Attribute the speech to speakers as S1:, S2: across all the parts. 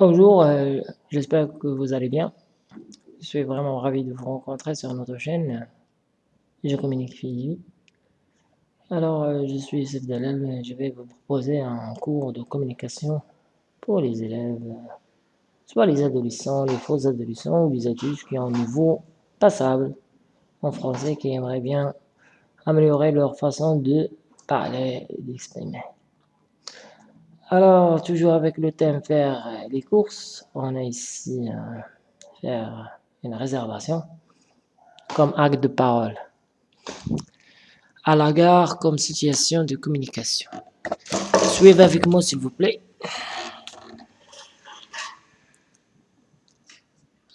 S1: Bonjour, euh, j'espère que vous allez bien. Je suis vraiment ravi de vous rencontrer sur notre chaîne. Je communique Philippe. Alors, euh, je suis Youssef Dalal et je vais vous proposer un cours de communication pour les élèves, soit les adolescents, les faux adolescents ou les adultes qui ont un niveau passable en français qui aimeraient bien améliorer leur façon de parler et d'exprimer. Alors, toujours avec le thème faire les courses, on a ici euh, faire une réservation comme acte de parole. À la gare comme situation de communication. Suivez avec moi s'il vous plaît.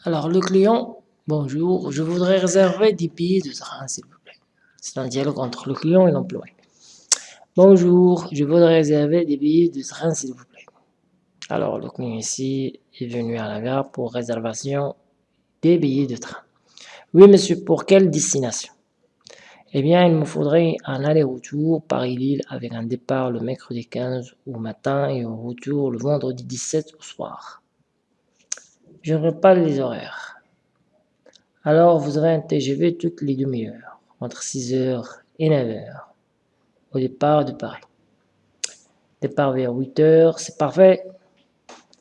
S1: Alors, le client, bonjour, je voudrais réserver des billets de train s'il vous plaît. C'est un dialogue entre le client et l'employé. Bonjour, je voudrais réserver des billets de train s'il vous plaît. Alors le client ici est venu à la gare pour réservation des billets de train. Oui monsieur, pour quelle destination? Eh bien, il me faudrait un aller-retour Paris-Lille avec un départ le mercredi 15 au matin et un retour le vendredi 17 au soir. Je ne pas les horaires. Alors vous avez un TGV toutes les demi-heures, entre 6h et 9h départ de Paris. Départ vers 8h, c'est parfait.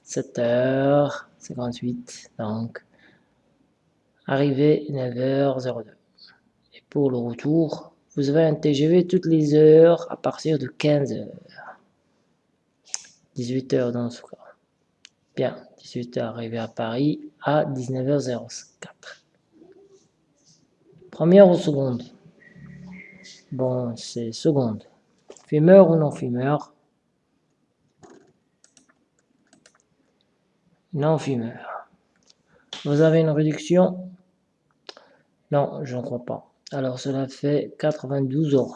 S1: 7h58, donc arrivée 9h02. Et pour le retour, vous avez un TGV toutes les heures à partir de 15h. 18h dans ce cas. Bien, 18h arrivé à Paris à 19h04. Première ou seconde? Bon, c'est seconde. Fumeur ou non fumeur Non fumeur. Vous avez une réduction? Non, je ne crois pas. Alors cela fait 92 euros.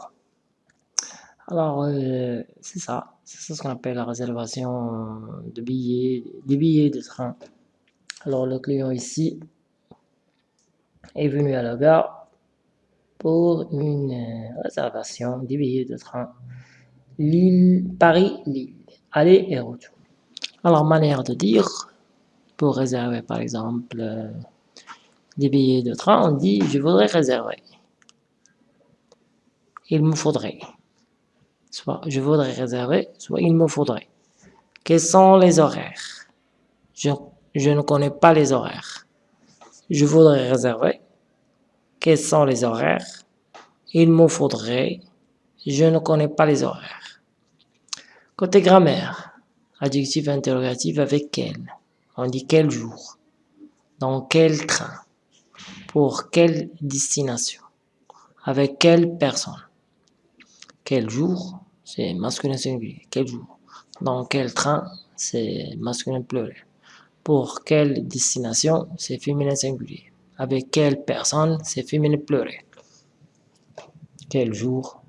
S1: Alors euh, c'est ça, c'est ce qu'on appelle la réservation de billets, des billets de train. Alors le client ici est venu à la gare pour une euh, réservation des billets de train Paris-Lille, aller et retour. Alors, manière de dire, pour réserver par exemple euh, des billets de train, on dit je voudrais réserver. Il me faudrait. Soit je voudrais réserver, soit il me faudrait. Quels sont les horaires? Je, je ne connais pas les horaires. Je voudrais réserver. Quels sont les horaires Il me faudrait. Je ne connais pas les horaires. Côté grammaire, adjectif interrogatif avec quel? On dit quel jour? Dans quel train? Pour quelle destination? Avec quelle personne? Quel jour? C'est masculin singulier. Quel jour? Dans quel train? C'est masculin pluriel. Pour quelle destination? C'est féminin singulier. Avec quelle personne C'est féminin pleurer. Quel jour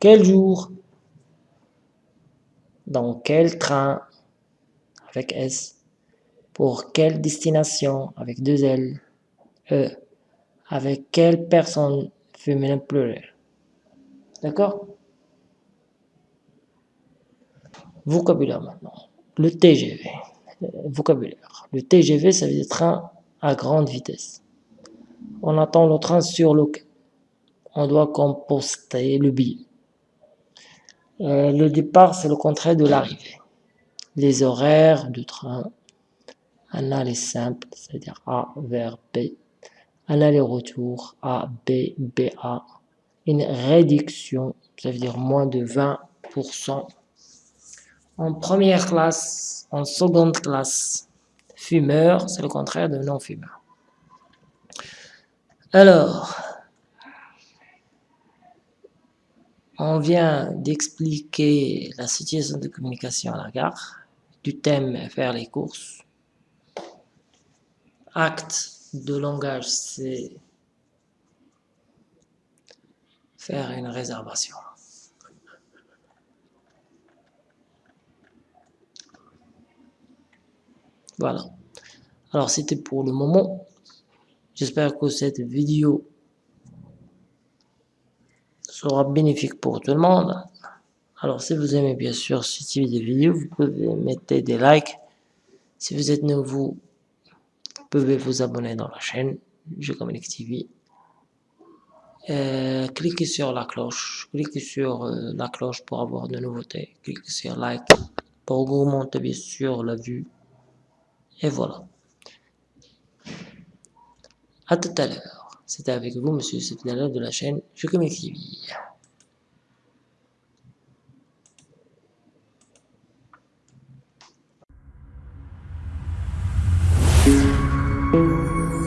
S1: Quel jour Dans quel train Avec S. Pour quelle destination Avec deux L. E. Avec quelle personne Féminin pleurer. D'accord? Vocabulaire maintenant. Le TGV. Vocabulaire. Le TGV, ça veut dire train à grande vitesse. On attend le train sur le quai. On doit composter le billet. Euh, le départ, c'est le contraire de l'arrivée. Les horaires du train, un aller simple, c'est-à-dire A vers B, un aller-retour A, B, BA, une réduction, ça veut dire moins de 20%. En première classe, en seconde classe, Fumeur, c'est le contraire de non-fumeur. Alors, on vient d'expliquer la situation de communication à la gare, du thème faire les courses. Acte de langage, c'est faire une réservation. Voilà. Alors, c'était pour le moment. J'espère que cette vidéo sera bénéfique pour tout le monde. Alors, si vous aimez bien sûr ce type de vidéo, vous pouvez mettre des likes Si vous êtes nouveau, vous pouvez vous abonner dans la chaîne Je TV. Euh, cliquez sur la cloche, cliquez sur euh, la cloche pour avoir de nouveautés, cliquez sur like pour augmenter bien sûr la vue. Et voilà. À tout à l'heure. C'était avec vous, Monsieur Sefdala de la chaîne Je you.